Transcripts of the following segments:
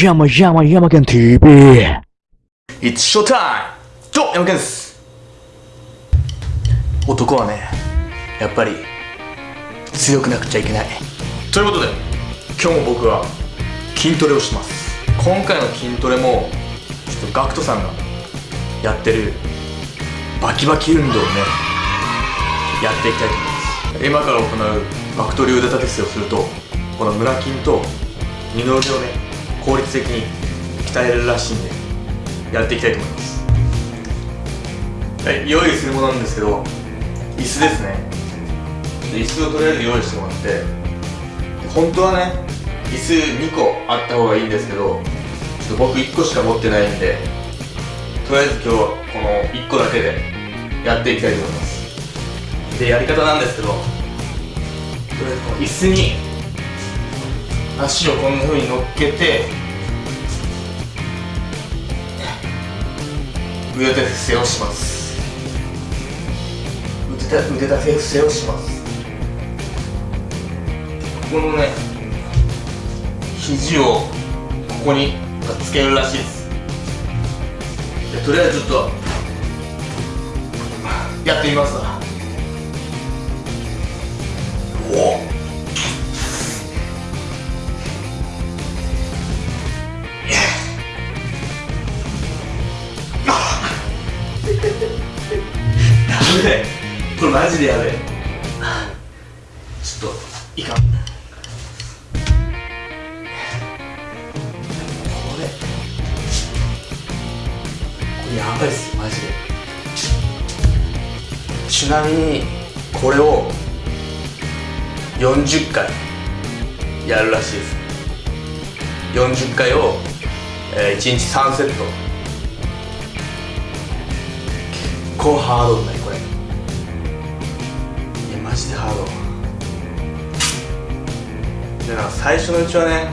山山山県 TV It's show time! ど山健です。男はね、やっぱり強くなくちゃいけない。ということで、今日も僕は筋トレをします。今回の筋トレも、ちょっと GACKT さんがやってるバキバキ運動をね、やっていきたいと思います。今から行うバクトリ腕立て伏せをするとこの胸筋と二の腕をね効率的に鍛えれるらしいんでやっていきたいと思います。はい用意するものなんですけど椅子ですね。椅子をとりあえず用意してもらって本当はね椅子2個あった方がいいんですけどちょっと僕1個しか持ってないんでとりあえず今日はこの1個だけでやっていきたいと思います。でやり方なんですけどとりあえずこの椅子に足をこんな風に乗っけて腕立て伏せをします。腕立て伏せをします。このね肘をここにつけるらしいです。でとりあえずちょっと。やってみますわこれマジでやべえ。ちょっといかん。これ。これやばいっすよマジで。ちなみにこれを40回やるらしいです。40回を、えー、1日3セット。結構ハードだねジでハード。でな最初のうちはね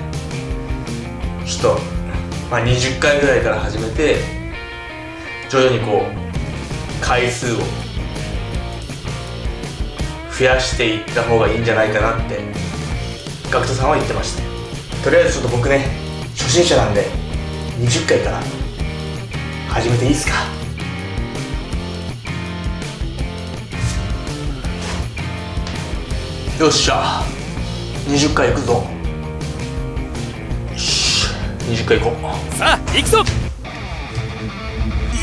ちょっと、まあ、20回ぐらいから始めて徐々にこう回数を増やしていった方がいいんじゃないかなって GACKT さんは言ってました。とりあえずちょっと僕ね初心者なんで20回から始めていいですか？よっしゃ。20回いくぞ。よし20回いこう。さあ行くぞ。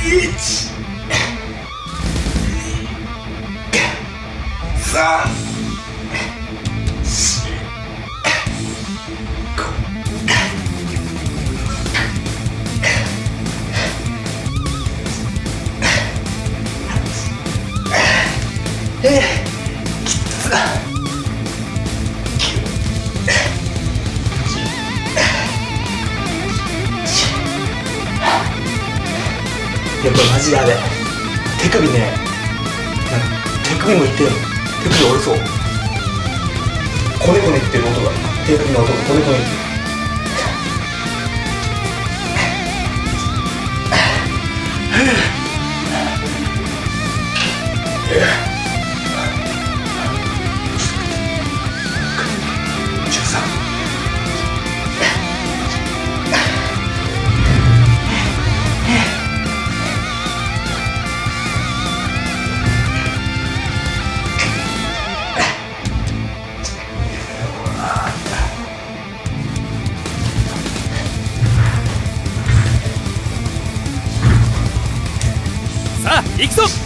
1三四やっぱマジであれ。手首ね。手首もい。ってる手首折れそう。コネコネってる音が。手首の音がコネコネってる行くぞ